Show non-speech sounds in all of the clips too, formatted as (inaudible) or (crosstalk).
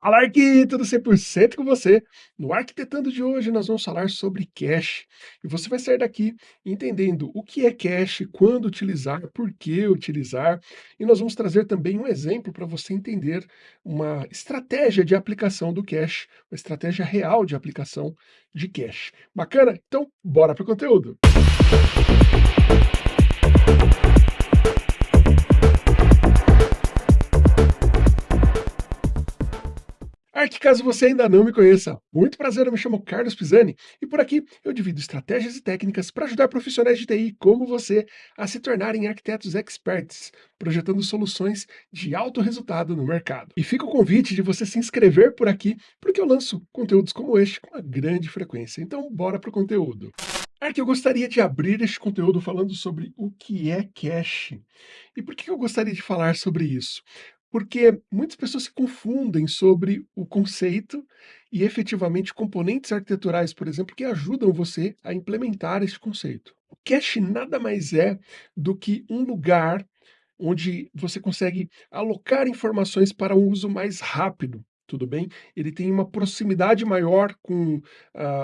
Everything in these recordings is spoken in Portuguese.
Fala tudo 100% com você. No Arquitetando de hoje nós vamos falar sobre cache. E você vai sair daqui entendendo o que é cache, quando utilizar, por que utilizar. E nós vamos trazer também um exemplo para você entender uma estratégia de aplicação do cache, uma estratégia real de aplicação de cache. Bacana? Então, bora para o conteúdo. Arte, caso você ainda não me conheça, muito prazer, eu me chamo Carlos Pisani e por aqui eu divido estratégias e técnicas para ajudar profissionais de TI como você a se tornarem arquitetos experts, projetando soluções de alto resultado no mercado. E fica o convite de você se inscrever por aqui, porque eu lanço conteúdos como este com uma grande frequência. Então, bora para o conteúdo. É que eu gostaria de abrir este conteúdo falando sobre o que é cache. E por que eu gostaria de falar sobre isso? Porque muitas pessoas se confundem sobre o conceito e efetivamente componentes arquiteturais, por exemplo, que ajudam você a implementar este conceito. O cache nada mais é do que um lugar onde você consegue alocar informações para um uso mais rápido, tudo bem? Ele tem uma proximidade maior com uh,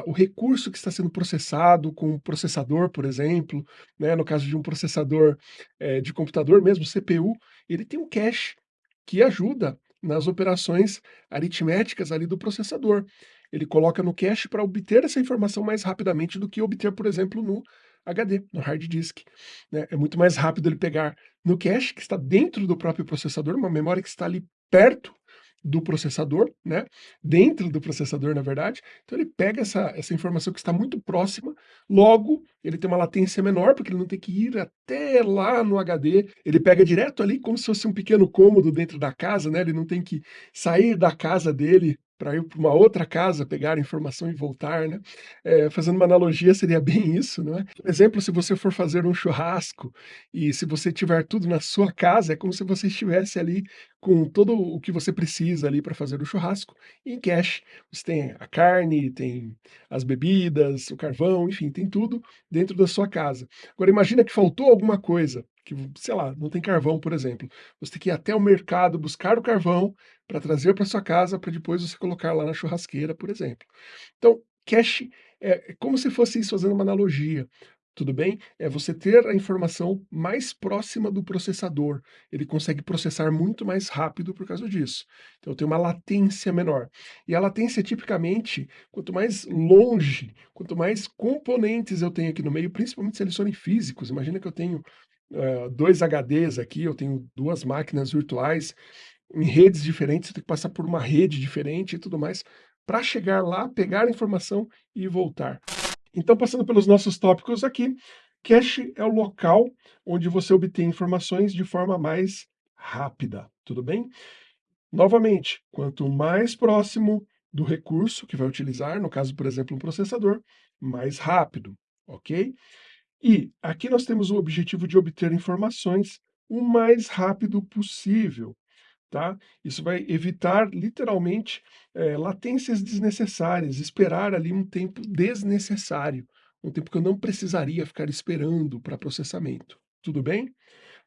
o recurso que está sendo processado, com o processador, por exemplo, né? no caso de um processador eh, de computador mesmo, CPU, ele tem um cache que ajuda nas operações aritméticas ali do processador. Ele coloca no cache para obter essa informação mais rapidamente do que obter, por exemplo, no HD, no hard disk. Né? É muito mais rápido ele pegar no cache, que está dentro do próprio processador, uma memória que está ali perto do processador, né? Dentro do processador, na verdade. Então ele pega essa, essa informação que está muito próxima, logo ele tem uma latência menor, porque ele não tem que ir até lá no HD, ele pega direto ali como se fosse um pequeno cômodo dentro da casa, né? Ele não tem que sair da casa dele para ir para uma outra casa, pegar a informação e voltar, né? É, fazendo uma analogia, seria bem isso, não é? Por exemplo, se você for fazer um churrasco e se você tiver tudo na sua casa, é como se você estivesse ali com todo o que você precisa ali para fazer o churrasco em cache. Você tem a carne, tem as bebidas, o carvão, enfim, tem tudo dentro da sua casa. Agora imagina que faltou alguma coisa, que, sei lá, não tem carvão, por exemplo. Você tem que ir até o mercado buscar o carvão para trazer para sua casa, para depois você colocar lá na churrasqueira, por exemplo. Então, cache é, é como se fosse isso, fazendo uma analogia. Tudo bem? É você ter a informação mais próxima do processador. Ele consegue processar muito mais rápido por causa disso. Então tem uma latência menor. E a latência, tipicamente, quanto mais longe, quanto mais componentes eu tenho aqui no meio, principalmente se eles forem físicos, imagina que eu tenho uh, dois HDs aqui, eu tenho duas máquinas virtuais, em redes diferentes, você tem que passar por uma rede diferente e tudo mais, para chegar lá, pegar a informação e voltar. Então, passando pelos nossos tópicos aqui, cache é o local onde você obtém informações de forma mais rápida, tudo bem? Novamente, quanto mais próximo do recurso que vai utilizar, no caso, por exemplo, um processador, mais rápido, ok? E aqui nós temos o objetivo de obter informações o mais rápido possível, tá? Isso vai evitar, literalmente, é, latências desnecessárias, esperar ali um tempo desnecessário, um tempo que eu não precisaria ficar esperando para processamento. Tudo bem?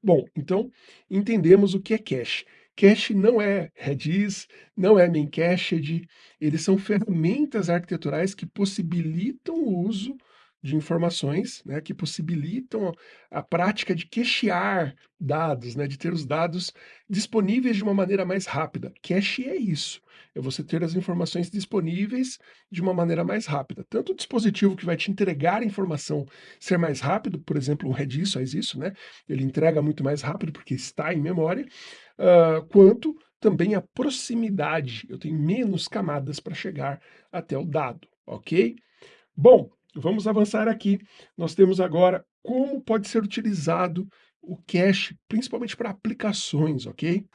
Bom, então, entendemos o que é cache. Cache não é Redis, não é Memcached, eles são ferramentas arquiteturais que possibilitam o uso de informações, né, que possibilitam a prática de cachear dados, né, de ter os dados disponíveis de uma maneira mais rápida. Cache é isso, é você ter as informações disponíveis de uma maneira mais rápida. Tanto o dispositivo que vai te entregar a informação ser mais rápido, por exemplo, o Redis faz isso, né, ele entrega muito mais rápido porque está em memória, uh, quanto também a proximidade, eu tenho menos camadas para chegar até o dado, ok? Bom, Vamos avançar aqui. Nós temos agora como pode ser utilizado o cache, principalmente para aplicações, ok?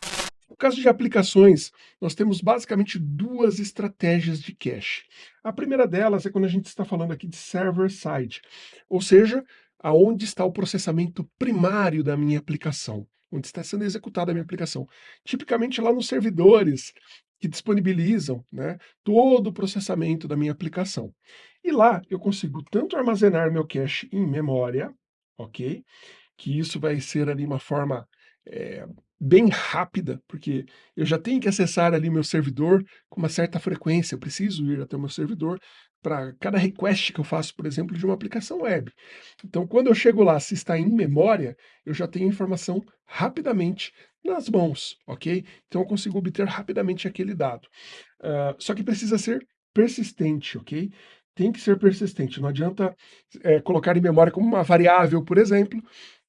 No caso de aplicações, nós temos basicamente duas estratégias de cache. A primeira delas é quando a gente está falando aqui de server-side, ou seja, aonde está o processamento primário da minha aplicação, onde está sendo executada a minha aplicação. Tipicamente lá nos servidores que disponibilizam né, todo o processamento da minha aplicação. E lá eu consigo tanto armazenar meu cache em memória, ok? Que isso vai ser ali uma forma é, bem rápida, porque eu já tenho que acessar ali meu servidor com uma certa frequência, eu preciso ir até o meu servidor para cada request que eu faço, por exemplo, de uma aplicação web. Então, quando eu chego lá, se está em memória, eu já tenho a informação rapidamente nas mãos, ok? Então eu consigo obter rapidamente aquele dado. Uh, só que precisa ser persistente, ok? Tem que ser persistente, não adianta é, colocar em memória como uma variável, por exemplo,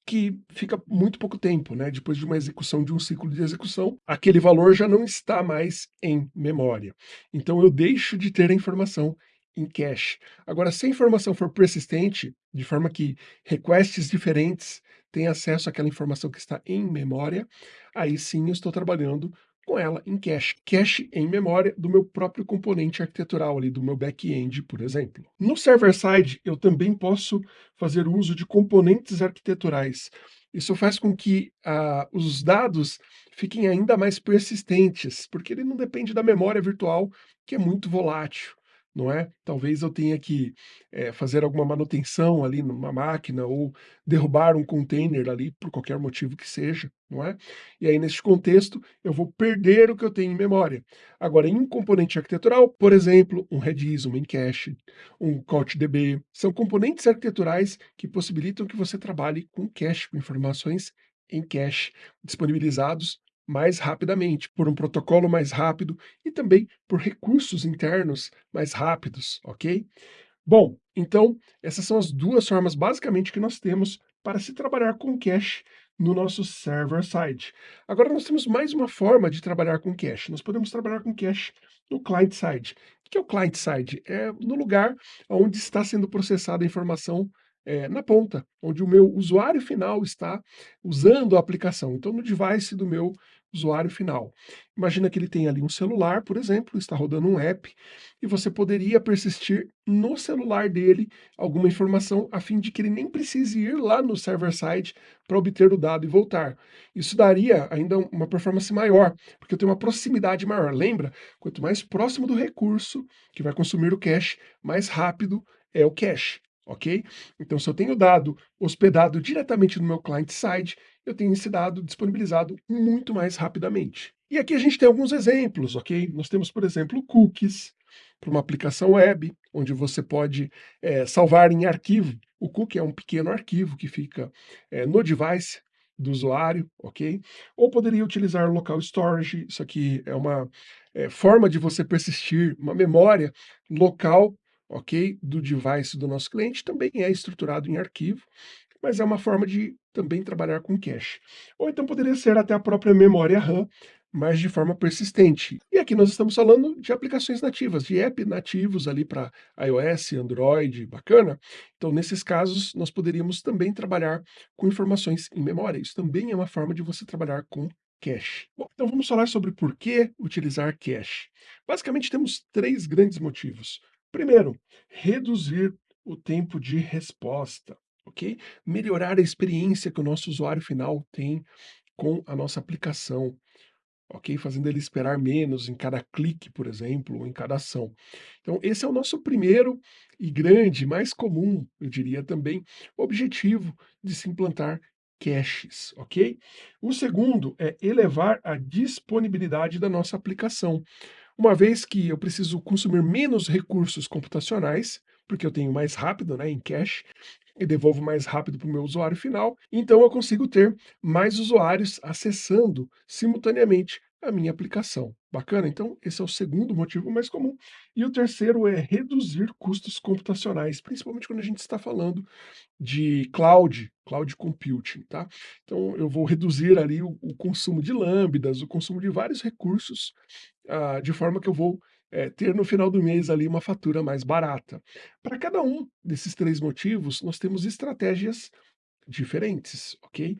que fica muito pouco tempo, né? Depois de uma execução, de um ciclo de execução, aquele valor já não está mais em memória. Então eu deixo de ter a informação em cache. Agora, se a informação for persistente, de forma que requests diferentes têm acesso àquela informação que está em memória, aí sim eu estou trabalhando com ela em cache. Cache em memória do meu próprio componente arquitetural ali, do meu back-end, por exemplo. No server-side, eu também posso fazer uso de componentes arquiteturais. Isso faz com que uh, os dados fiquem ainda mais persistentes, porque ele não depende da memória virtual, que é muito volátil não é? Talvez eu tenha que é, fazer alguma manutenção ali numa máquina ou derrubar um container ali por qualquer motivo que seja, não é? E aí nesse contexto eu vou perder o que eu tenho em memória. Agora em um componente arquitetural, por exemplo, um Redis, um Memcache, um CouchDB, são componentes arquiteturais que possibilitam que você trabalhe com cache, com informações em cache, disponibilizados mais rapidamente, por um protocolo mais rápido e também por recursos internos mais rápidos, ok? Bom, então essas são as duas formas basicamente que nós temos para se trabalhar com cache no nosso server-side. Agora nós temos mais uma forma de trabalhar com cache. Nós podemos trabalhar com cache no client-side. O que é o client-side? É no lugar onde está sendo processada a informação é, na ponta, onde o meu usuário final está usando a aplicação. Então, no device do meu usuário final. Imagina que ele tem ali um celular, por exemplo, está rodando um app, e você poderia persistir no celular dele alguma informação a fim de que ele nem precise ir lá no server-side para obter o dado e voltar. Isso daria ainda uma performance maior, porque eu tenho uma proximidade maior. Lembra? Quanto mais próximo do recurso que vai consumir o cache, mais rápido é o cache ok? Então, se eu tenho dado hospedado diretamente no meu client-side, eu tenho esse dado disponibilizado muito mais rapidamente. E aqui a gente tem alguns exemplos, ok? Nós temos, por exemplo, cookies, para uma aplicação web, onde você pode é, salvar em arquivo. O cookie é um pequeno arquivo que fica é, no device do usuário, ok? Ou poderia utilizar local storage, isso aqui é uma é, forma de você persistir uma memória local ok? Do device do nosso cliente também é estruturado em arquivo, mas é uma forma de também trabalhar com cache. Ou então poderia ser até a própria memória RAM, mas de forma persistente. E aqui nós estamos falando de aplicações nativas, de app nativos ali para iOS, Android, bacana. Então, nesses casos, nós poderíamos também trabalhar com informações em memória. Isso também é uma forma de você trabalhar com cache. Bom, então vamos falar sobre por que utilizar cache. Basicamente, temos três grandes motivos. Primeiro, reduzir o tempo de resposta, ok? Melhorar a experiência que o nosso usuário final tem com a nossa aplicação, ok? Fazendo ele esperar menos em cada clique, por exemplo, ou em cada ação. Então, esse é o nosso primeiro e grande, mais comum, eu diria também, objetivo de se implantar caches, ok? O segundo é elevar a disponibilidade da nossa aplicação uma vez que eu preciso consumir menos recursos computacionais, porque eu tenho mais rápido né, em cache, e devolvo mais rápido para o meu usuário final, então eu consigo ter mais usuários acessando simultaneamente a minha aplicação. Bacana? Então, esse é o segundo motivo mais comum. E o terceiro é reduzir custos computacionais, principalmente quando a gente está falando de cloud, cloud computing, tá? Então, eu vou reduzir ali o, o consumo de lambdas, o consumo de vários recursos, ah, de forma que eu vou é, ter no final do mês ali uma fatura mais barata. Para cada um desses três motivos, nós temos estratégias diferentes, ok?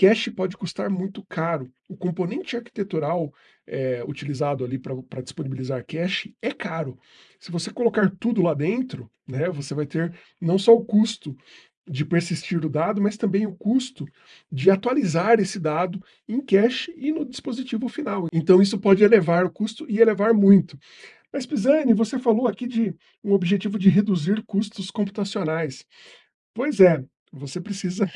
Cache pode custar muito caro. O componente arquitetural é, utilizado ali para disponibilizar cache é caro. Se você colocar tudo lá dentro, né, você vai ter não só o custo de persistir o dado, mas também o custo de atualizar esse dado em cache e no dispositivo final. Então isso pode elevar o custo e elevar muito. Mas Pisani, você falou aqui de um objetivo de reduzir custos computacionais. Pois é, você precisa,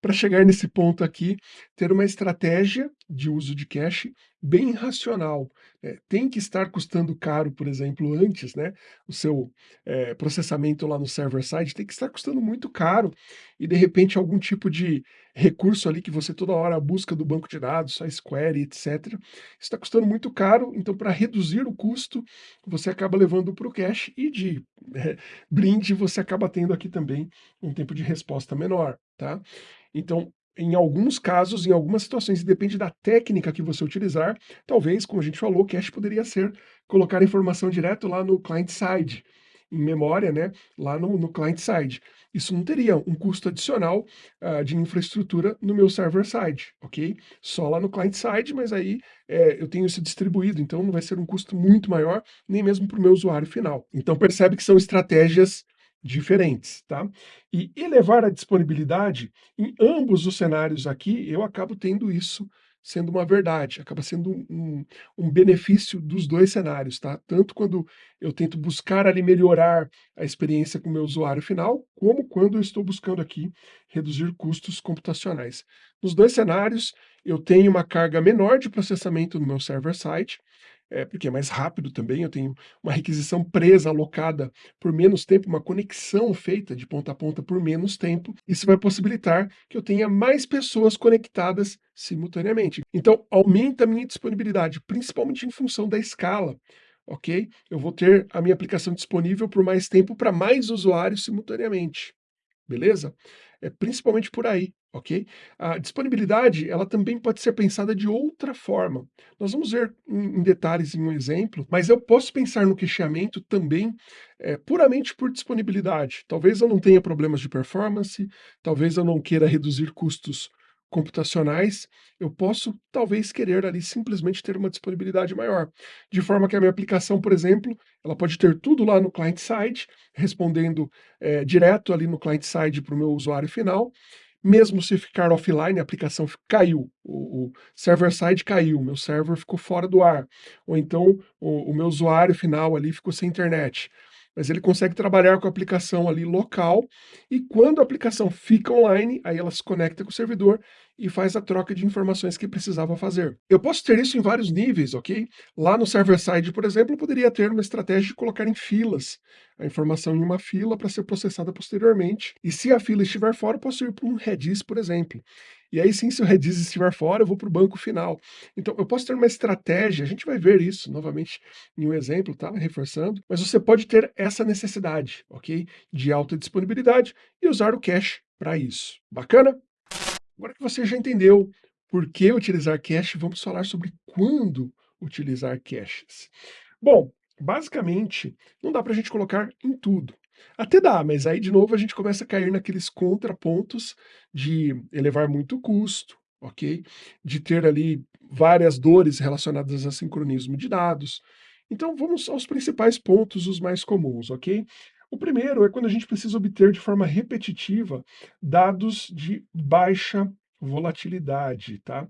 para chegar nesse ponto aqui, ter uma estratégia de uso de cache bem racional, eh, tem que estar custando caro, por exemplo, antes, né, o seu, eh, processamento lá no server side tem que estar custando muito caro, e de repente algum tipo de recurso ali que você toda hora busca do banco de dados, SQL, etcétera, está custando muito caro, então para reduzir o custo, você acaba levando para o cache e de, eh, brinde você acaba tendo aqui também um tempo de resposta menor, tá. Então, em alguns casos, em algumas situações, e depende da técnica que você utilizar, talvez, como a gente falou, o cache poderia ser colocar a informação direto lá no client side, em memória, né, lá no no client side. Isso não teria um custo adicional, hã, de infraestrutura no meu server side, ok? Só lá no client side, mas aí, eh, eu tenho isso distribuído, então não vai ser um custo muito maior, nem mesmo para o meu usuário final. Então percebe que são estratégias diferentes, tá. E elevar a disponibilidade, em ambos os cenários aqui, eu acabo tendo isso sendo uma verdade, acaba sendo um um benefício dos 2 cenários, tá. Tanto quando eu tento buscar ali melhorar a experiência com o meu usuário final, como quando eu estou buscando aqui reduzir custos computacionais. Nos 2 cenários, eu tenho uma carga menor de processamento no meu server side, eh, porque é mais rápido também, eu tenho uma requisição presa, alocada por menos tempo, uma conexão feita de ponta a ponta por menos tempo, isso vai possibilitar que eu tenha mais pessoas conectadas simultaneamente. Então aumenta a minha disponibilidade, principalmente em função da escala, ok? Eu vou ter a minha aplicação disponível por mais tempo para mais usuários simultaneamente, beleza? É principalmente por aí, ok? A disponibilidade, ela também pode ser pensada de outra forma. Nós vamos ver em detalhes em um exemplo, mas eu posso pensar no cacheamento também, eh, puramente por disponibilidade. Talvez eu não tenha problemas de performance, talvez eu não queira reduzir custos computacionais, eu posso talvez querer ali simplesmente ter uma disponibilidade maior, de forma que a minha aplicação, por exemplo, ela pode ter tudo lá no client side, respondendo, eh, direto ali no client side para o meu usuário final, mesmo se ficar offline, a aplicação caiu, o o server side caiu, meu server ficou fora do ar, ou então o o meu usuário final ali ficou sem internet, mas ele consegue trabalhar com a aplicação ali local, e quando a aplicação fica online, aí ela se conecta com o servidor e faz a troca de informações que precisava fazer. Eu posso ter isso em vários níveis, ok? Lá no server side, por exemplo, eu poderia ter uma estratégia de colocar em filas, a informação em uma fila para ser processada posteriormente, e se a fila estiver fora, eu posso ir para um Redis, por exemplo. E aí sim, se o Redis estiver fora, eu vou para o banco final. Então eu posso ter uma estratégia, a gente vai ver isso novamente em um exemplo, tá, reforçando, mas você pode ter essa necessidade, ok? De alta disponibilidade e usar o cache para isso. Bacana? Agora que você já entendeu por que utilizar cache, vamos falar sobre quando utilizar caches. Bom, basicamente, não dá para a gente colocar em tudo. Até dá, mas aí de novo a gente começa a cair naqueles contrapontos de elevar muito o custo, ok? De ter ali várias dores relacionadas a sincronismo de dados. Então vamos aos principais pontos, os mais comuns, ok? O primeiro é quando a gente precisa obter de forma repetitiva dados de baixa volatilidade, tá?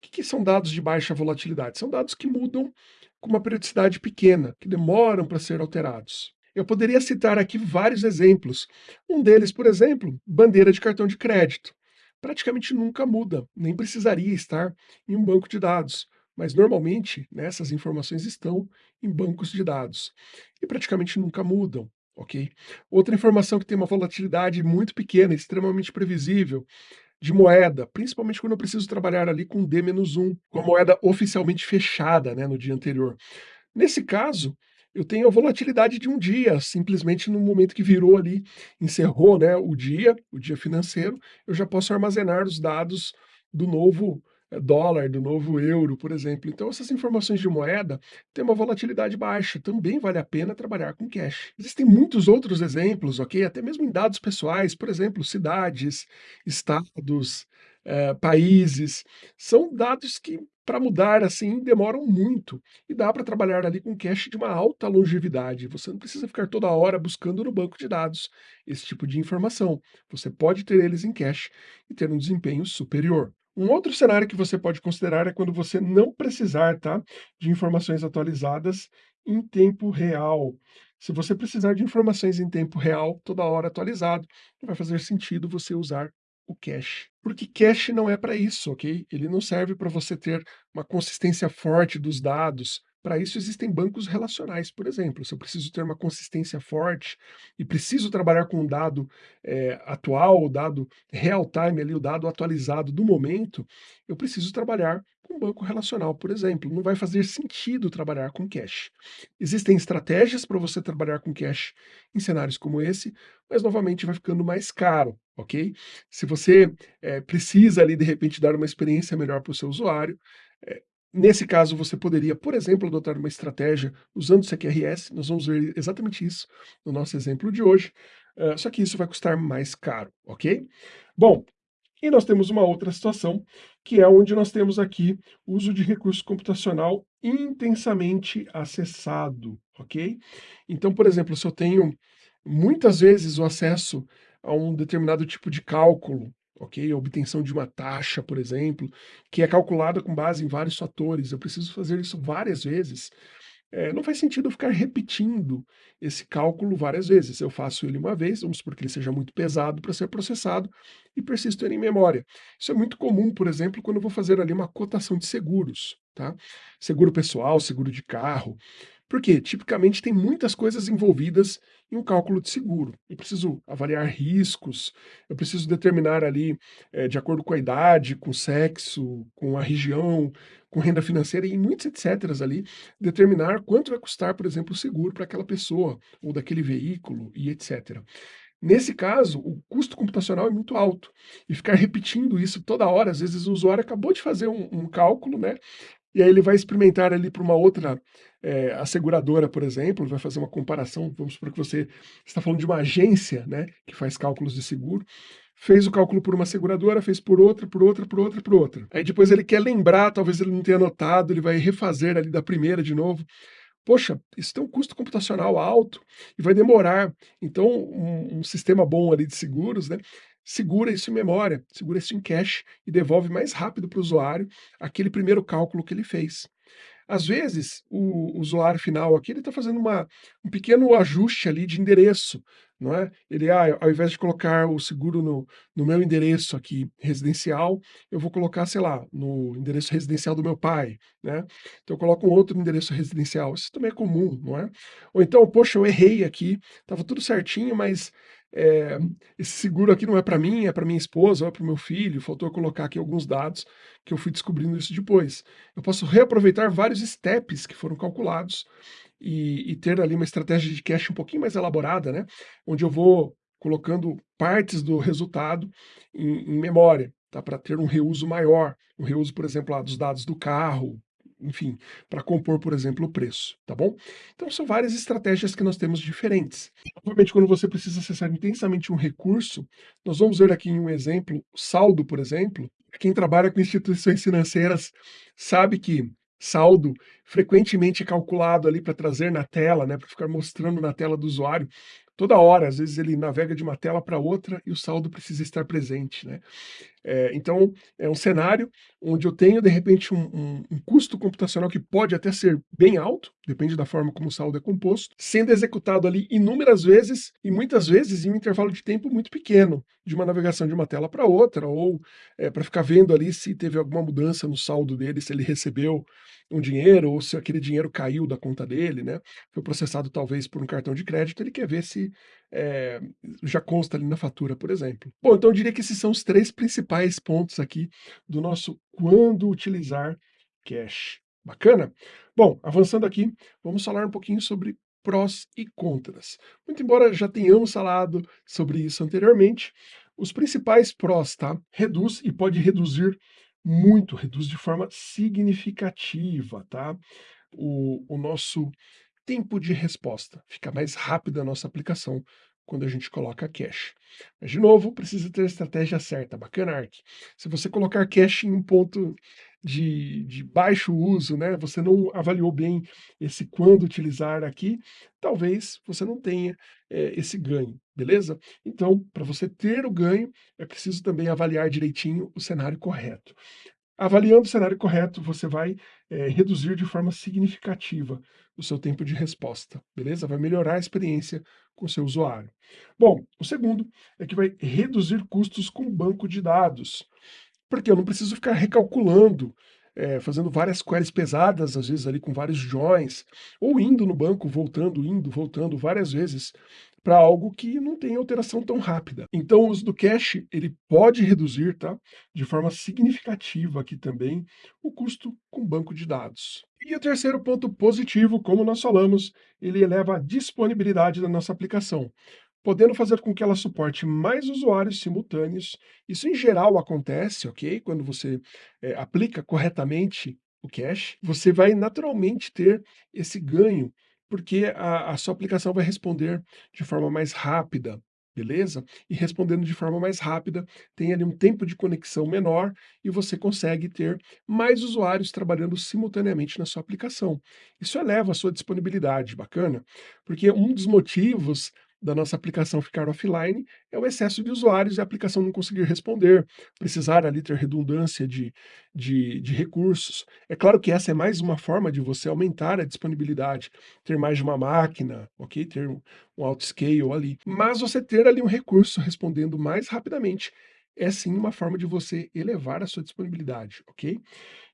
Que que são dados de baixa volatilidade? São dados que mudam com uma periodicidade pequena, que demoram para ser alterados. Eu poderia citar aqui vários exemplos. Um deles, por exemplo, bandeira de cartão de crédito. Praticamente nunca muda, nem precisaria estar em um banco de dados, mas normalmente, né, essas informações estão em bancos de dados e praticamente nunca mudam, ok? Outra informação que tem uma volatilidade muito pequena, extremamente previsível, de moeda, principalmente quando eu preciso trabalhar ali com D-1, com a moeda oficialmente fechada, né, no dia anterior. Nesse caso, eu tenho a volatilidade de um dia, simplesmente no momento que virou ali, encerrou, né, o dia, o dia financeiro, eu já posso armazenar os dados do novo eh, dólar, do novo euro, por exemplo. Então essas informações de moeda têm uma volatilidade baixa, também vale a pena trabalhar com cache. Existem muitos outros exemplos, ok? Até mesmo em dados pessoais, por exemplo, cidades, estados, eh, países, são dados que para mudar assim demoram muito, e dá para trabalhar ali com cache de uma alta longevidade, você não precisa ficar toda hora buscando no banco de dados esse tipo de informação, você pode ter eles em cache e ter um desempenho superior. Um outro cenário que você pode considerar é quando você não precisar, tá, de informações atualizadas em tempo real. Se você precisar de informações em tempo real, toda hora atualizado, vai fazer sentido você usar o cache. Porque cache não é para isso, ok? Ele não serve para você ter uma consistência forte dos dados. Para isso existem bancos relacionais, por exemplo. Se eu preciso ter uma consistência forte e preciso trabalhar com um dado eh, atual, o dado real time, ali, o dado atualizado do momento, eu preciso trabalhar com banco relacional, por exemplo. Não vai fazer sentido trabalhar com cache. Existem estratégias para você trabalhar com cache em cenários como esse, mas novamente vai ficando mais caro, ok? Se você eh, precisa ali de repente dar uma experiência melhor para o seu usuário, eh, nesse caso você poderia, por exemplo, adotar uma estratégia usando o CQRS, nós vamos ver exatamente isso no nosso exemplo de hoje, uh, só que isso vai custar mais caro, ok? Bom, e nós temos uma outra situação, que é onde nós temos aqui uso de recurso computacional intensamente acessado, ok? Então, por exemplo, se eu tenho muitas vezes o acesso a um determinado tipo de cálculo, ok? A obtenção de uma taxa, por exemplo, que é calculada com base em vários fatores, eu preciso fazer isso várias vezes, é, não faz sentido ficar repetindo esse cálculo várias vezes. Eu faço ele uma vez, vamos supor que ele seja muito pesado para ser processado, e persisto ele em memória. Isso é muito comum, por exemplo, quando eu vou fazer ali uma cotação de seguros, tá? Seguro pessoal, seguro de carro. Porque tipicamente tem muitas coisas envolvidas em um cálculo de seguro. Eu preciso avaliar riscos, eu preciso determinar ali, eh, de acordo com a idade, com o sexo, com a região, com renda financeira e muitos etcéteras ali, determinar quanto vai custar, por exemplo, o seguro para aquela pessoa, ou daquele veículo e etcétera. Nesse caso, o custo computacional é muito alto, e ficar repetindo isso toda hora, às vezes o usuário acabou de fazer um um cálculo, né, e aí ele vai experimentar ali para uma outra, eh, asseguradora, por exemplo, vai fazer uma comparação, vamos supor que você está falando de uma agência, né, que faz cálculos de seguro, fez o cálculo por uma seguradora, fez por outra, por outra, por outra, por outra. Aí depois ele quer lembrar, talvez ele não tenha anotado, ele vai refazer ali da primeira de novo. Poxa, isso tem um custo computacional alto e vai demorar. Então, um, um sistema bom ali de seguros, né, segura isso em memória, segura isso em cache e devolve mais rápido para o usuário aquele primeiro cálculo que ele fez. Às vezes, o usuário final aqui, está fazendo uma, um pequeno ajuste ali de endereço, não é? Ele, ah, ao invés de colocar o seguro no, no meu endereço aqui residencial, eu vou colocar, sei lá, no endereço residencial do meu pai, né? Então eu coloco um outro endereço residencial. Isso também é comum, não é? Ou então, poxa, eu errei aqui, estava tudo certinho, mas é, esse seguro aqui não é para mim, é para minha esposa, ou é para o meu filho, faltou colocar aqui alguns dados, que eu fui descobrindo isso depois. Eu posso reaproveitar vários steps que foram calculados e, e ter ali uma estratégia de cache um pouquinho mais elaborada, né? Onde eu vou colocando partes do resultado em, em memória, tá? Para ter um reuso maior, um reuso, por exemplo, lá, dos dados do carro, enfim, para compor, por exemplo, o preço, tá bom? Então são várias estratégias que nós temos diferentes. Obviamente, quando você precisa acessar intensamente um recurso, nós vamos ver aqui em um exemplo, saldo, por exemplo, quem trabalha com instituições financeiras sabe que saldo frequentemente é calculado ali para trazer na tela, né, para ficar mostrando na tela do usuário toda hora, às vezes ele navega de uma tela para outra e o saldo precisa estar presente, né. Eh, então, é um cenário onde eu tenho, de repente, um um um custo computacional que pode até ser bem alto, depende da forma como o saldo é composto, sendo executado ali inúmeras vezes, e muitas vezes em um intervalo de tempo muito pequeno, de uma navegação de uma tela para outra, ou, eh, para ficar vendo ali se teve alguma mudança no saldo dele, se ele recebeu um dinheiro ou se aquele dinheiro caiu da conta dele, né, foi processado talvez por um cartão de crédito, ele quer ver se, eh, já consta ali na fatura, por exemplo. Bom, então eu diria que esses são os 3 principais pontos aqui do nosso quando utilizar cache. Bacana? Bom, avançando aqui, vamos falar um pouquinho sobre prós e contras. Muito embora já tenhamos falado sobre isso anteriormente, os principais prós, tá? Reduz e pode reduzir muito, reduz de forma significativa, tá? O, o nosso tempo de resposta, fica mais rápida a nossa aplicação quando a gente coloca cache. Mas, de novo, precisa ter a estratégia certa. Bacana, Ark. Se você colocar cache em um ponto de, de baixo uso, né, você não avaliou bem esse quando utilizar aqui, talvez você não tenha é, esse ganho, beleza? Então, para você ter o ganho, é preciso também avaliar direitinho o cenário correto. Avaliando o cenário correto, você vai, eh, reduzir de forma significativa o seu tempo de resposta, beleza? Vai melhorar a experiência com o seu usuário. Bom, o segundo é que vai reduzir custos com banco de dados, porque eu não preciso ficar recalculando, eh, fazendo várias queries pesadas, às vezes ali com vários joins, ou indo no banco, voltando, indo, voltando várias vezes, para algo que não tem alteração tão rápida. Então o uso do cache, ele pode reduzir, tá, de forma significativa aqui também, o custo com banco de dados. E o terceiro ponto positivo, como nós falamos, ele eleva a disponibilidade da nossa aplicação, podendo fazer com que ela suporte mais usuários simultâneos. Isso em geral acontece, ok? Quando você eh, aplica corretamente o cache, você vai naturalmente ter esse ganho porque a a sua aplicação vai responder de forma mais rápida, beleza? E respondendo de forma mais rápida, tem ali um tempo de conexão menor e você consegue ter mais usuários trabalhando simultaneamente na sua aplicação. Isso eleva a sua disponibilidade, bacana? Porque um dos motivos da nossa aplicação ficar offline é o excesso de usuários e a aplicação não conseguir responder, precisar ali ter redundância de, de, de recursos. É claro que essa é mais uma forma de você aumentar a disponibilidade, ter mais de uma máquina, ok? Ter um, um auto-scale ali. Mas você ter ali um recurso respondendo mais rapidamente é sim uma forma de você elevar a sua disponibilidade, ok?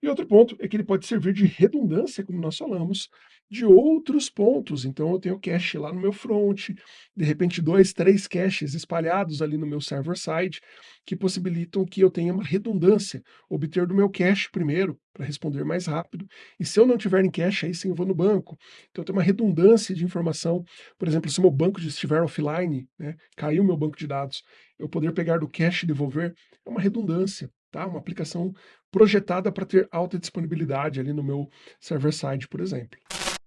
E outro ponto é que ele pode servir de redundância, como nós falamos, de outros pontos. Então eu tenho cache lá no meu front, de repente dois, três caches espalhados ali no meu server-side, que possibilitam que eu tenha uma redundância, obter do meu cache primeiro, para responder mais rápido, e se eu não tiver em cache, aí sim eu vou no banco. Então eu tenho uma redundância de informação, por exemplo, se meu banco estiver offline, né, caiu meu banco de dados, eu poder pegar do cache e devolver, é uma redundância, tá? Uma aplicação projetada para ter alta disponibilidade ali no meu server-side, por exemplo.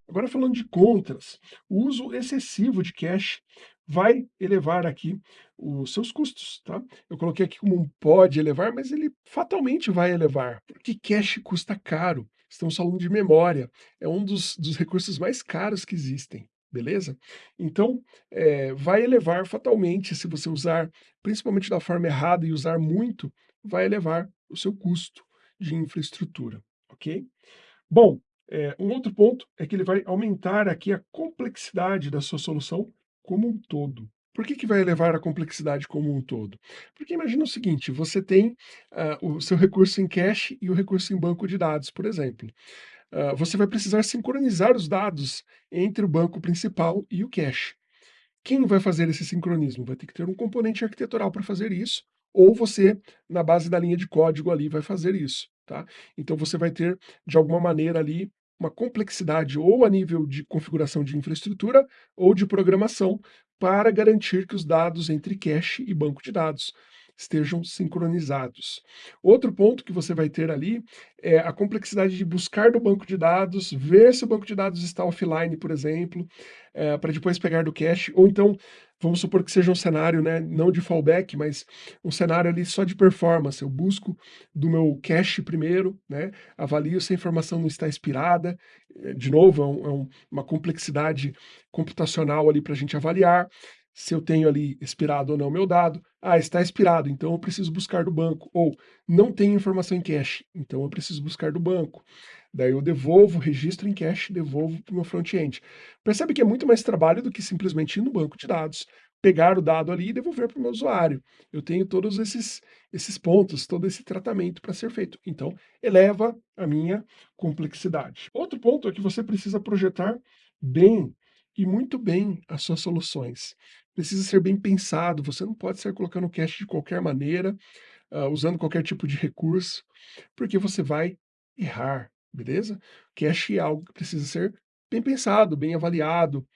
Agora falando de contras, o uso excessivo de cache vai elevar aqui os seus custos, tá? Eu coloquei aqui como um pode elevar, mas ele fatalmente vai elevar, porque cache custa caro. Estamos falando de memória, é um dos, dos recursos mais caros que existem, beleza? Então, é, vai elevar fatalmente, se você usar, principalmente da forma errada e usar muito, vai elevar o seu custo de infraestrutura, ok? Bom, é, um outro ponto é que ele vai aumentar aqui a complexidade da sua solução como um todo. Por que, que vai elevar a complexidade como um todo? Porque imagina o seguinte, você tem uh, o seu recurso em cache e o recurso em banco de dados, por exemplo. Uh, você vai precisar sincronizar os dados entre o banco principal e o cache. Quem vai fazer esse sincronismo? Vai ter que ter um componente arquitetural para fazer isso, ou você, na base da linha de código ali, vai fazer isso. Tá? Então você vai ter, de alguma maneira ali, uma complexidade ou a nível de configuração de infraestrutura ou de programação para garantir que os dados entre cache e banco de dados estejam sincronizados. Outro ponto que você vai ter ali é a complexidade de buscar do banco de dados, ver se o banco de dados está offline, por exemplo, é, para depois pegar do cache, ou então, vamos supor que seja um cenário, né, não de fallback, mas um cenário ali só de performance, eu busco do meu cache primeiro, né, avalio se a informação não está expirada, é, de novo, é, um, é um, uma complexidade computacional ali para a gente avaliar, se eu tenho ali expirado ou não meu dado. Ah, está expirado, então eu preciso buscar do banco. Ou não tem informação em cache, então eu preciso buscar do banco. Daí eu devolvo, registro em cache, devolvo para o meu front-end. Percebe que é muito mais trabalho do que simplesmente ir no banco de dados, pegar o dado ali e devolver para o meu usuário. Eu tenho todos esses, esses pontos, todo esse tratamento para ser feito. Então, eleva a minha complexidade. Outro ponto é que você precisa projetar bem e muito bem as suas soluções precisa ser bem pensado, você não pode sair colocando cache de qualquer maneira, uh, usando qualquer tipo de recurso, porque você vai errar, beleza? Cache é algo que precisa ser bem pensado, bem avaliado,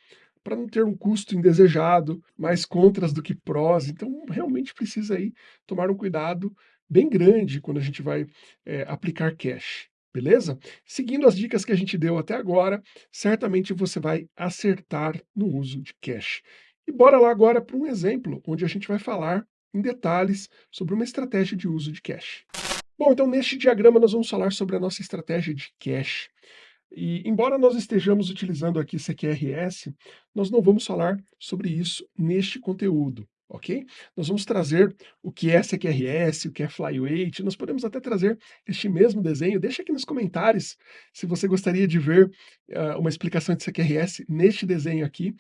para não ter um custo indesejado, mais contras do que prós, então realmente precisa aí tomar um cuidado bem grande quando a gente vai é, aplicar cache beleza? Seguindo as dicas que a gente deu até agora, certamente você vai acertar no uso de cache. E bora lá agora para um exemplo, onde a gente vai falar em detalhes sobre uma estratégia de uso de cache. Bom, então neste diagrama nós vamos falar sobre a nossa estratégia de cache. E embora nós estejamos utilizando aqui CQRS, nós não vamos falar sobre isso neste conteúdo, ok? Nós vamos trazer o que é CQRS, o que é Flyweight, nós podemos até trazer este mesmo desenho, deixa aqui nos comentários se você gostaria de ver uh, uma explicação de CQRS neste desenho aqui,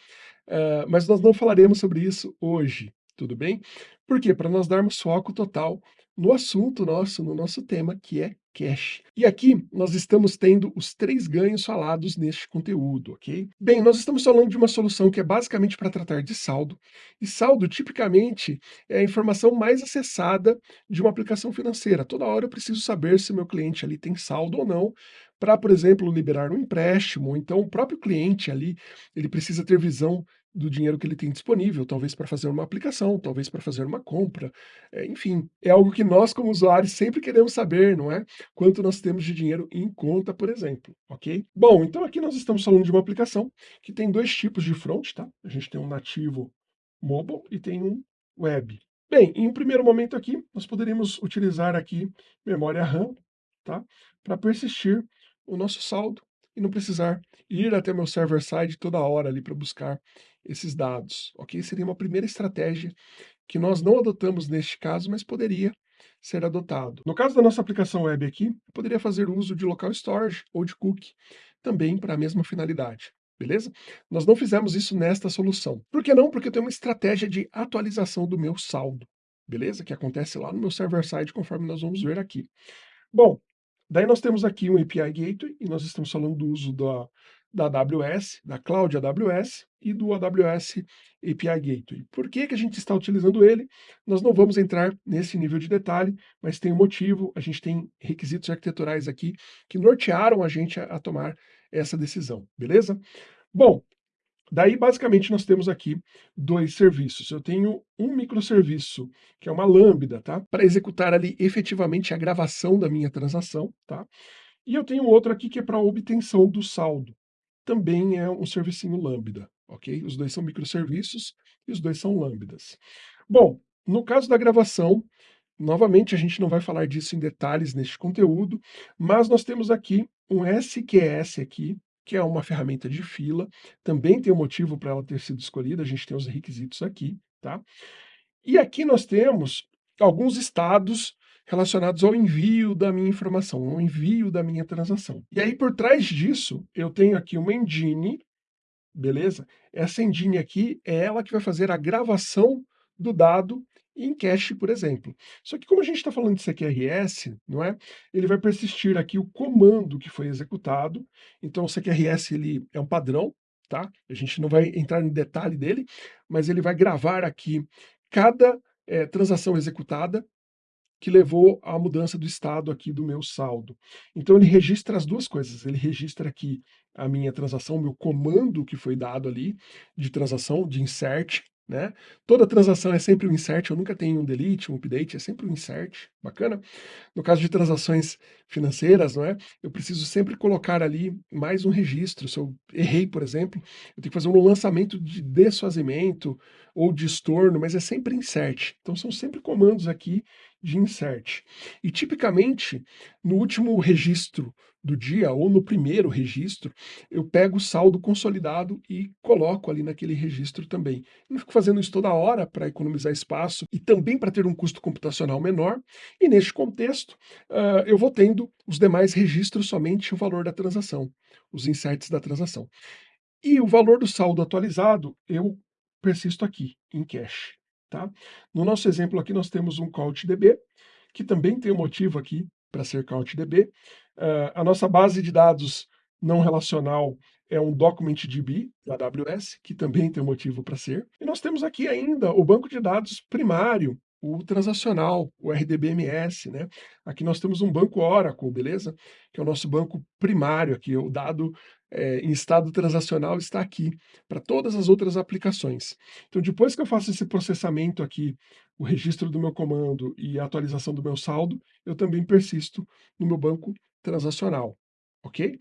uh, mas nós não falaremos sobre isso hoje, tudo bem? Por quê? Para nós darmos foco total no assunto nosso, no nosso tema, que é cash. E aqui nós estamos tendo os três ganhos falados neste conteúdo, ok? Bem, nós estamos falando de uma solução que é basicamente para tratar de saldo, e saldo tipicamente é a informação mais acessada de uma aplicação financeira. Toda hora eu preciso saber se meu cliente ali tem saldo ou não, para, por exemplo, liberar um empréstimo, então o próprio cliente ali, ele precisa ter visão do dinheiro que ele tem disponível, talvez para fazer uma aplicação, talvez para fazer uma compra, é, enfim, é algo que nós como usuários sempre queremos saber, não é? Quanto nós temos de dinheiro em conta, por exemplo, ok? Bom, então aqui nós estamos falando de uma aplicação que tem dois tipos de front, tá? A gente tem um nativo mobile e tem um web. Bem, em um primeiro momento aqui, nós poderíamos utilizar aqui memória RAM, tá? Para persistir o nosso saldo e não precisar ir até meu server-side toda hora ali para buscar esses dados, ok? Seria uma primeira estratégia que nós não adotamos neste caso, mas poderia ser adotado. No caso da nossa aplicação web aqui, poderia fazer uso de local storage ou de cookie, também para a mesma finalidade, beleza? Nós não fizemos isso nesta solução. Por que não? Porque eu tenho uma estratégia de atualização do meu saldo, beleza? Que acontece lá no meu server-side, conforme nós vamos ver aqui. Bom, daí nós temos aqui um API Gateway, e nós estamos falando do uso da da AWS, da Cloud AWS e do AWS API Gateway. Por que, que a gente está utilizando ele? Nós não vamos entrar nesse nível de detalhe, mas tem um motivo, a gente tem requisitos arquiteturais aqui que nortearam a gente a, a tomar essa decisão, beleza? Bom, Daí, basicamente, nós temos aqui dois serviços. Eu tenho um microserviço, que é uma lambda, tá? Para executar ali efetivamente a gravação da minha transação, tá? E eu tenho outro aqui que é para obtenção do saldo também é um servicinho Lambda, ok? Os dois são microserviços e os dois são lambdas. Bom, no caso da gravação, novamente a gente não vai falar disso em detalhes neste conteúdo, mas nós temos aqui um SQS aqui, que é uma ferramenta de fila, também tem um motivo para ela ter sido escolhida, a gente tem os requisitos aqui, tá? E aqui nós temos alguns estados relacionados ao envio da minha informação, ao envio da minha transação. E aí, por trás disso, eu tenho aqui uma engine, beleza? Essa engine aqui é ela que vai fazer a gravação do dado em cache, por exemplo. Só que como a gente está falando de CQRS, não é? Ele vai persistir aqui o comando que foi executado. Então o CQRS ele é um padrão, tá? A gente não vai entrar no detalhe dele, mas ele vai gravar aqui cada é, transação executada que levou à mudança do estado aqui do meu saldo. Então ele registra as duas coisas, ele registra aqui a minha transação, o meu comando que foi dado ali de transação, de insert, né? Toda transação é sempre um insert, eu nunca tenho um delete, um update, é sempre um insert, bacana? No caso de transações financeiras, não é? Eu preciso sempre colocar ali mais um registro, se eu errei, por exemplo, eu tenho que fazer um lançamento de desfazimento ou de estorno, mas é sempre insert. Então são sempre comandos aqui de insert. E tipicamente, no último registro do dia, ou no primeiro registro, eu pego o saldo consolidado e coloco ali naquele registro também. Eu não fico fazendo isso toda hora para economizar espaço e também para ter um custo computacional menor, e neste contexto, uh, eu vou tendo os demais registros somente o valor da transação, os inserts da transação. E o valor do saldo atualizado, eu persisto aqui, em cache. Tá? No nosso exemplo aqui, nós temos um CouchDB, que também tem um motivo aqui para ser CouchDB. Uh, a nossa base de dados não relacional é um DocumentDB da AWS, que também tem motivo para ser. E nós temos aqui ainda o banco de dados primário, o transacional, o RDBMS, né? Aqui nós temos um banco Oracle, beleza? Que é o nosso banco primário aqui, o dado é, em estado transacional está aqui, para todas as outras aplicações. Então, depois que eu faço esse processamento aqui, o registro do meu comando e a atualização do meu saldo, eu também persisto no meu banco transacional, ok?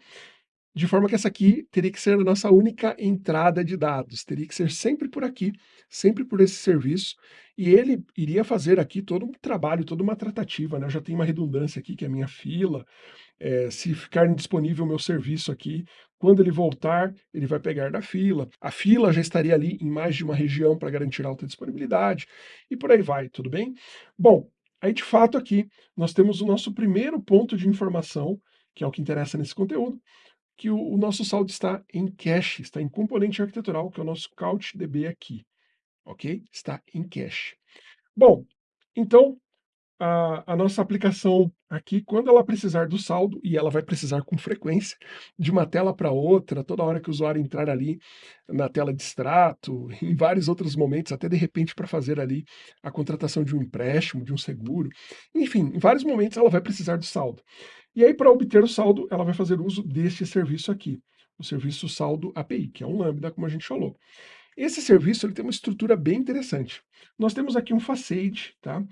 De forma que essa aqui teria que ser a nossa única entrada de dados, teria que ser sempre por aqui, sempre por esse serviço, e ele iria fazer aqui todo um trabalho, toda uma tratativa, né, eu já tenho uma redundância aqui que é a minha fila, eh, se ficar indisponível o meu serviço aqui, quando ele voltar, ele vai pegar da fila, a fila já estaria ali em mais de uma região para garantir alta disponibilidade, e por aí vai, tudo bem? Bom, aí de fato aqui, nós temos o nosso primeiro ponto de informação, que é o que interessa nesse conteúdo, que o, o nosso saldo está em cache, está em componente arquitetural, que é o nosso CouchDB aqui, ok? Está em cache. Bom, então a, a, nossa aplicação aqui, quando ela precisar do saldo, e ela vai precisar com frequência, de uma tela para outra, toda hora que o usuário entrar ali na tela de extrato, (laughs) em vários outros momentos, até de repente para fazer ali a contratação de um empréstimo, de um seguro, enfim, em vários momentos ela vai precisar do saldo. E aí, para obter o saldo, ela vai fazer uso deste serviço aqui, o serviço saldo API, que é um Lambda, como a gente falou. Esse serviço ele tem uma estrutura bem interessante. Nós temos aqui um facade, tá?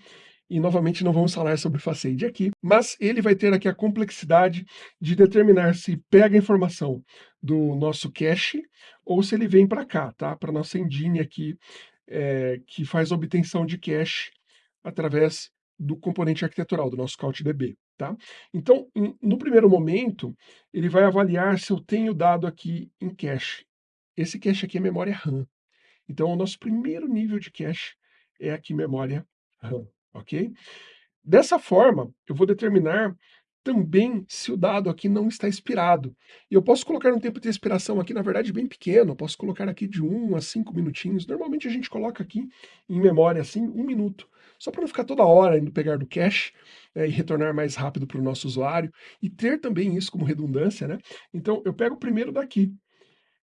E novamente não vamos falar sobre facade aqui, mas ele vai ter aqui a complexidade de determinar se pega a informação do nosso cache ou se ele vem para cá, tá? Para nossa engine aqui, é, que faz obtenção de cache através do componente arquitetural, do nosso CouchDB. Tá? Então, no primeiro momento, ele vai avaliar se eu tenho dado aqui em cache. Esse cache aqui é memória RAM. Então, o nosso primeiro nível de cache é aqui memória RAM, ok? Dessa forma, eu vou determinar também se o dado aqui não está expirado. E eu posso colocar um tempo de expiração aqui, na verdade, bem pequeno, eu posso colocar aqui de 1 a 5 minutinhos. Normalmente a gente coloca aqui em memória, assim, um minuto, só para não ficar toda hora indo pegar do cache é, e retornar mais rápido para o nosso usuário, e ter também isso como redundância, né? Então, eu pego o primeiro daqui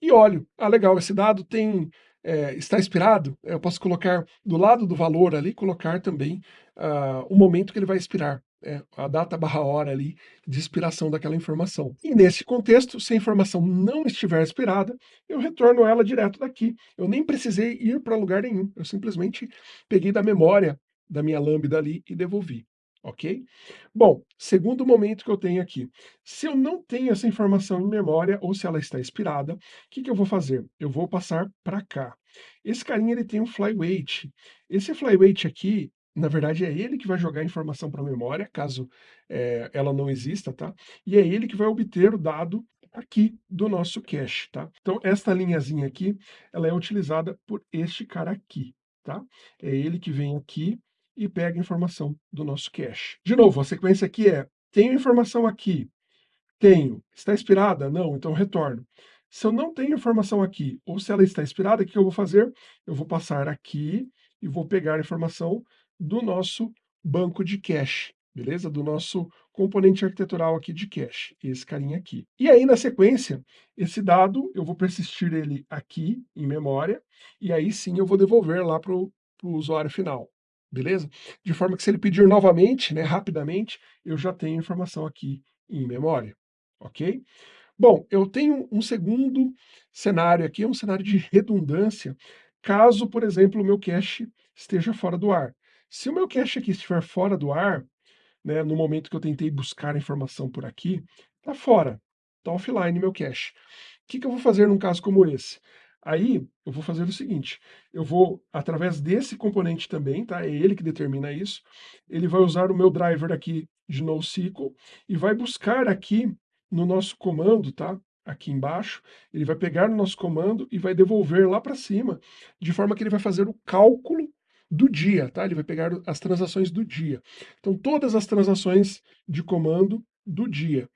e olho. Ah, legal, esse dado tem é, está expirado, eu posso colocar do lado do valor ali, colocar também uh, o momento que ele vai expirar é, a data barra hora ali de expiração daquela informação. E nesse contexto, se a informação não estiver expirada, eu retorno ela direto daqui. Eu nem precisei ir para lugar nenhum, eu simplesmente peguei da memória da minha lambda ali e devolvi. Ok? Bom, segundo momento que eu tenho aqui. Se eu não tenho essa informação em memória, ou se ela está expirada, o que, que eu vou fazer? Eu vou passar para cá. Esse carinha ele tem um flyweight. Esse flyweight aqui, na verdade, é ele que vai jogar a informação para a memória, caso é, ela não exista, tá? E é ele que vai obter o dado aqui do nosso cache, tá? Então, esta linhazinha aqui, ela é utilizada por este cara aqui, tá? É ele que vem aqui e pega a informação do nosso cache. De novo, a sequência aqui é, tenho informação aqui, tenho, está expirada? Não, então retorno. Se eu não tenho informação aqui, ou se ela está expirada, o que eu vou fazer? Eu vou passar aqui e vou pegar a informação do nosso banco de cache, beleza? Do nosso componente arquitetural aqui de cache, esse carinha aqui. E aí, na sequência, esse dado, eu vou persistir ele aqui em memória, e aí sim eu vou devolver lá para o usuário final, beleza? De forma que se ele pedir novamente, né, rapidamente, eu já tenho informação aqui em memória, ok? Bom, eu tenho um segundo cenário aqui, é um cenário de redundância, caso, por exemplo, o meu cache esteja fora do ar. Se o meu cache aqui estiver fora do ar, né, no momento que eu tentei buscar a informação por aqui, está fora, está offline meu cache. O que, que eu vou fazer num caso como esse? Aí, eu vou fazer o seguinte, eu vou, através desse componente também, tá? É ele que determina isso, ele vai usar o meu driver aqui de NoSQL e vai buscar aqui no nosso comando, tá? Aqui embaixo, ele vai pegar no nosso comando e vai devolver lá para cima, de forma que ele vai fazer o cálculo do dia, tá? Ele vai pegar as transações do dia. Então, todas as transações de comando do dia.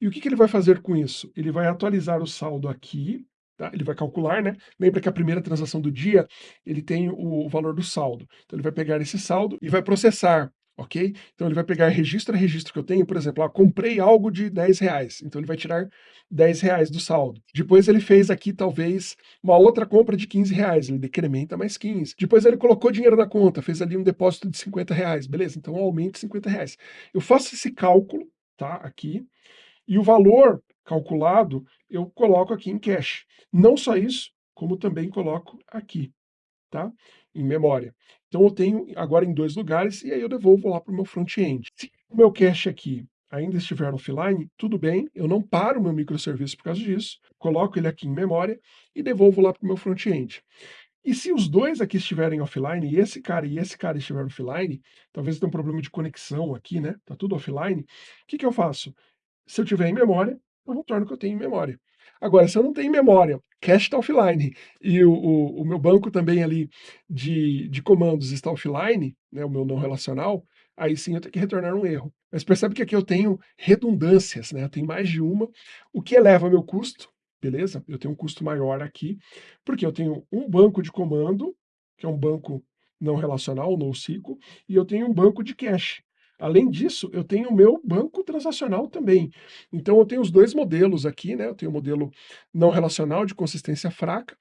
E o que, que ele vai fazer com isso? Ele vai atualizar o saldo aqui, tá? Ele vai calcular, né? Lembra que a primeira transação do dia, ele tem o valor do saldo. Então, ele vai pegar esse saldo e vai processar ok? Então ele vai pegar registro a registro que eu tenho, por exemplo, ah, comprei algo de 10 reais, então ele vai tirar 10 reais do saldo. Depois ele fez aqui talvez uma outra compra de 15 reais, ele decrementa mais 15. Depois ele colocou dinheiro na conta, fez ali um depósito de 50 reais, beleza? Então aumenta 50 reais. Eu faço esse cálculo, tá, aqui, e o valor calculado eu coloco aqui em cash. Não só isso, como também coloco aqui, tá? Em memória. Então eu tenho agora em dois lugares e aí eu devolvo lá para o meu front-end. Se o meu cache aqui ainda estiver offline, tudo bem, eu não paro o meu microserviço por causa disso, coloco ele aqui em memória e devolvo lá para o meu front-end. E se os dois aqui estiverem offline, e esse cara e esse cara estiverem offline, talvez tenha um problema de conexão aqui, né? Tá tudo offline. O que, que eu faço? Se eu tiver em memória, eu retorno que eu tenho em memória. Agora, se eu não tenho memória, cache está offline, e o, o, o, meu banco também ali de, de comandos está offline, né, o meu não relacional, aí sim eu tenho que retornar um erro. Mas percebe que aqui eu tenho redundâncias, né? Eu tenho mais de uma, o que eleva meu custo, beleza? Eu tenho um custo maior aqui, porque eu tenho um banco de comando, que é um banco não relacional, NoSQL, e eu tenho um banco de cache. Além disso, eu tenho o meu banco transacional também. Então eu tenho os dois modelos aqui, né? Eu tenho o modelo não relacional de consistência fraca,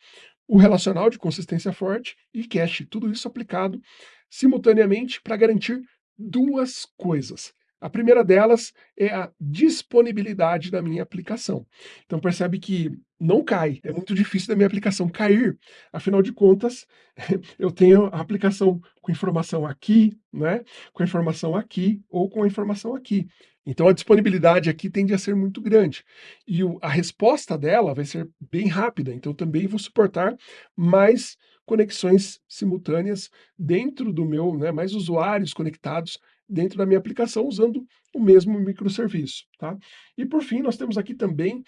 o relacional de consistência forte e cache, tudo isso aplicado simultaneamente para garantir duas coisas. A primeira delas é a disponibilidade da minha aplicação. Então percebe que não cai, é muito difícil da minha aplicação cair. Afinal de contas, (laughs) eu tenho a aplicação com informação aqui, né, com informação aqui ou com informação aqui. Então a disponibilidade aqui tende a ser muito grande. E o, a resposta dela vai ser bem rápida, então também vou suportar mais conexões simultâneas dentro do meu, né, mais usuários conectados dentro da minha aplicação usando o mesmo microserviço. Tá? E por fim, nós temos aqui também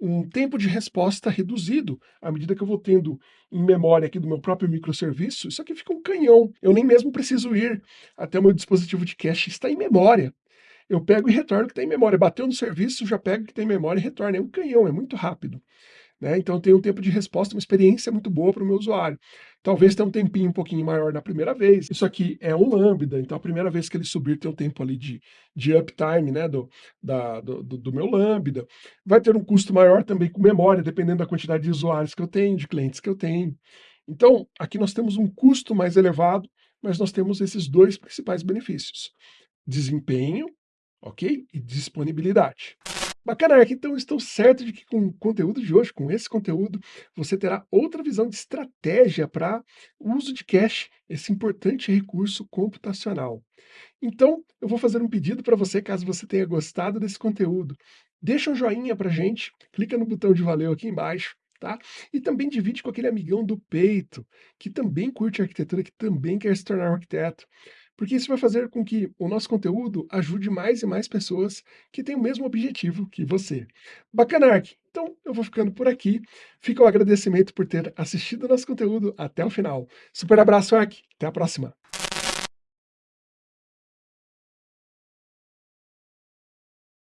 um tempo de resposta reduzido, à medida que eu vou tendo em memória aqui do meu próprio microserviço, isso aqui fica um canhão. Eu nem mesmo preciso ir até o meu dispositivo de cache, está em memória. Eu pego e retorno o que tem em memória. Bateu no serviço, já pego o que tem em memória e retorno. É um canhão, é muito rápido. Né? Então tem um tempo de resposta, uma experiência muito boa para o meu usuário. Talvez tenha um tempinho um pouquinho maior na primeira vez. Isso aqui é um Lambda, então a primeira vez que ele subir tem um tempo ali de, de uptime né, do, da, do, do meu Lambda. Vai ter um custo maior também com memória, dependendo da quantidade de usuários que eu tenho, de clientes que eu tenho. Então, aqui nós temos um custo mais elevado, mas nós temos esses dois principais benefícios. Desempenho, ok? E disponibilidade. Bacana, Ark. Então estou certo de que com o conteúdo de hoje, com esse conteúdo, você terá outra visão de estratégia para o uso de cache, esse importante recurso computacional. Então, eu vou fazer um pedido para você, caso você tenha gostado desse conteúdo. Deixa um joinha para gente, clica no botão de valeu aqui embaixo, tá? E também divide com aquele amigão do peito, que também curte arquitetura, que também quer se tornar um arquiteto porque isso vai fazer com que o nosso conteúdo ajude mais e mais pessoas que têm o mesmo objetivo que você. Bacana, Ark? Então, eu vou ficando por aqui. Fica o agradecimento por ter assistido nosso conteúdo até o final. Super abraço, Ark. Até a próxima.